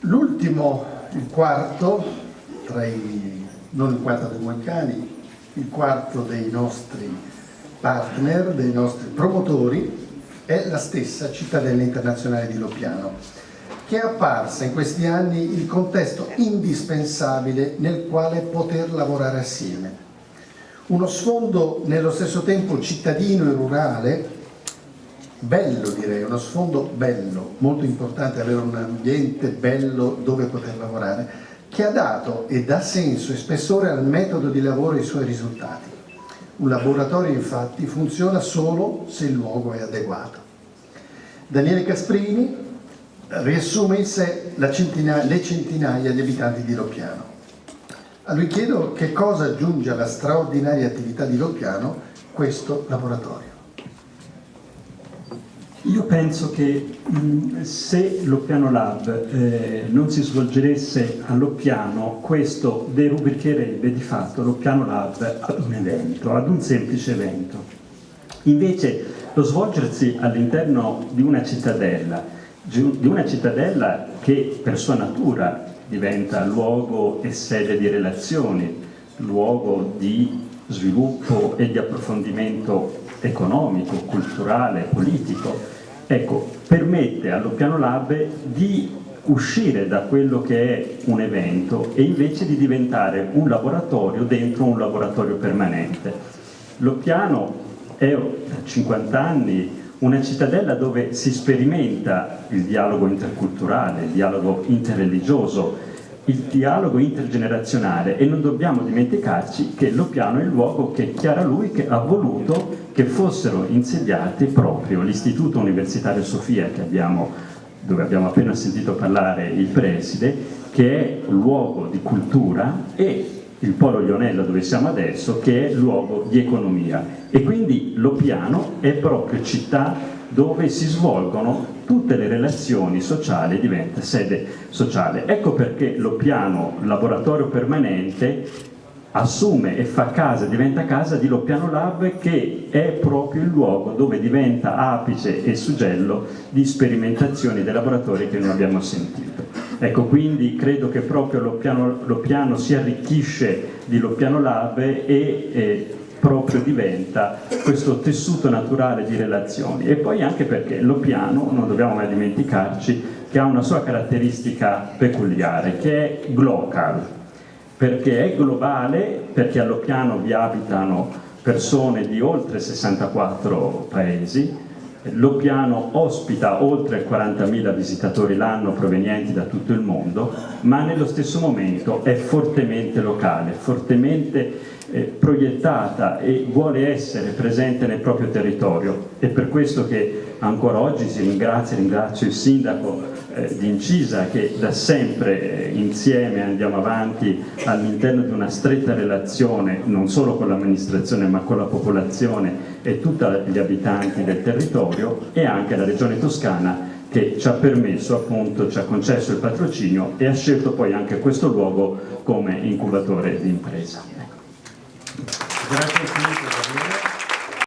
L'ultimo, il quarto, tra i, non il quarto dei Moicani, il quarto dei nostri partner, dei nostri promotori, è la stessa cittadella internazionale di Lopiano, che è apparsa in questi anni il contesto indispensabile nel quale poter lavorare assieme. Uno sfondo nello stesso tempo cittadino e rurale, bello direi, uno sfondo bello, molto importante avere un ambiente bello dove poter lavorare, che ha dato e dà senso e spessore al metodo di lavoro e ai suoi risultati. Un laboratorio infatti funziona solo se il luogo è adeguato. Daniele Casprini riassume in sé centinaia, le centinaia di abitanti di Loppiano. A lui chiedo che cosa aggiunge alla straordinaria attività di Loppiano questo laboratorio. Io penso che mh, se l'Oppiano Lab eh, non si svolgeresse all'Oppiano, questo derubricherebbe di fatto l'Oppiano Lab ad un evento, ad un semplice evento. Invece lo svolgersi all'interno di una cittadella, di una cittadella che per sua natura diventa luogo e sede di relazioni, luogo di sviluppo e di approfondimento economico, culturale, politico, ecco, permette allo Piano Lab di uscire da quello che è un evento e invece di diventare un laboratorio dentro un laboratorio permanente. Lo piano è da 50 anni una cittadella dove si sperimenta il dialogo interculturale, il dialogo interreligioso, il dialogo intergenerazionale e non dobbiamo dimenticarci che Lopiano è il luogo che Chiara Lui che ha voluto che fossero insediati proprio l'Istituto Universitario Sofia abbiamo, dove abbiamo appena sentito parlare il preside, che è luogo di cultura e il Polo Lionello dove siamo adesso che è luogo di economia e quindi Lopiano è proprio città dove si svolgono tutte le relazioni sociali diventa sede sociale. Ecco perché lo piano laboratorio permanente assume e fa casa, diventa casa di Loppiano Lab che è proprio il luogo dove diventa apice e suggello di sperimentazioni dei laboratori che noi abbiamo sentito. Ecco, quindi credo che proprio Loppiano, Loppiano si arricchisce di Loppiano Lab e, e proprio diventa questo tessuto naturale di relazioni. E poi anche perché lo piano, non dobbiamo mai dimenticarci, che ha una sua caratteristica peculiare che è glocal, perché è globale, perché allo piano vi abitano persone di oltre 64 paesi, lo piano ospita oltre 40.000 visitatori l'anno provenienti da tutto il mondo, ma nello stesso momento è fortemente locale, fortemente eh, proiettata e vuole essere presente nel proprio territorio. È per questo che ancora oggi si ringrazia, ringrazio il sindaco eh, di Incisa che da sempre eh, insieme andiamo avanti all'interno di una stretta relazione non solo con l'amministrazione ma con la popolazione e tutti gli abitanti del territorio e anche la regione toscana che ci ha permesso appunto, ci ha concesso il patrocinio e ha scelto poi anche questo luogo come incubatore di impresa. Дорогой Филипп,